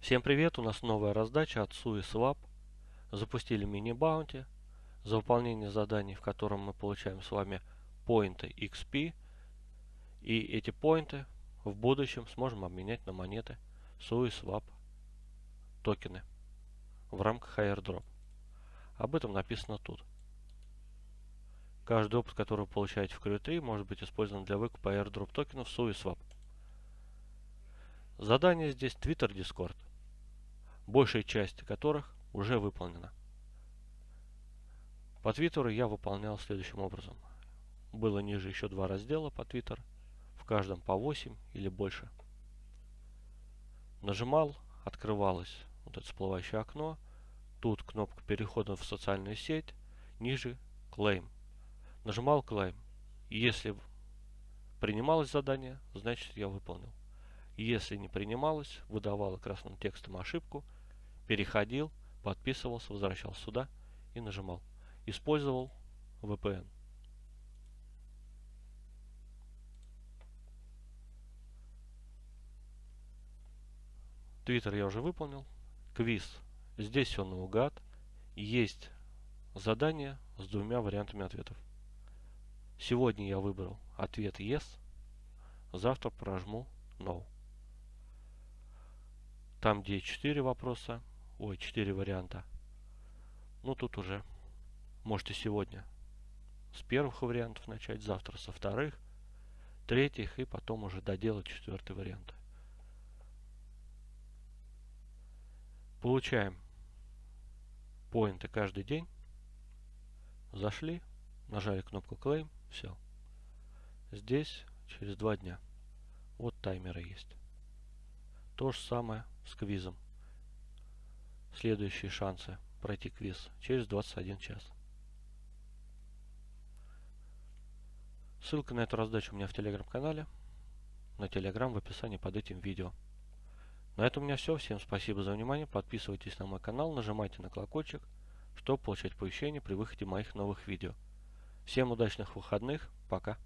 Всем привет! У нас новая раздача от SUISWAP. Запустили мини-баунти за выполнение заданий, в котором мы получаем с вами поинты XP. И эти поинты в будущем сможем обменять на монеты SUISWAP токены в рамках airdrop. Об этом написано тут. Каждый опыт, который вы получаете в Crew3, может быть использован для выкупа airdrop токенов SUISWAP. Задание здесь Twitter, Discord большая часть которых уже выполнена. По Твиттеру я выполнял следующим образом. Было ниже еще два раздела по Твиттер, в каждом по 8 или больше. Нажимал, открывалось вот это всплывающее окно, тут кнопка перехода в социальную сеть, ниже Claim. Нажимал Claim. Если принималось задание, значит я выполнил. Если не принималось, выдавало красным текстом ошибку – переходил, подписывался, возвращался сюда и нажимал. Использовал VPN. Твиттер я уже выполнил. Квиз. Здесь все наугад. Есть задание с двумя вариантами ответов. Сегодня я выбрал ответ Yes. Завтра прожму No. Там, где 4 вопроса, Ой, 4 варианта. Ну, тут уже можете сегодня с первых вариантов начать, завтра со вторых, третьих и потом уже доделать четвертый вариант. Получаем поинты каждый день. Зашли, нажали кнопку Claim, все. Здесь через два дня. Вот таймеры есть. То же самое с квизом следующие шансы пройти квиз через 21 час. Ссылка на эту раздачу у меня в телеграм-канале, на телеграм в описании под этим видео. На этом у меня все. Всем спасибо за внимание. Подписывайтесь на мой канал, нажимайте на колокольчик, чтобы получать оповещения при выходе моих новых видео. Всем удачных выходных. Пока.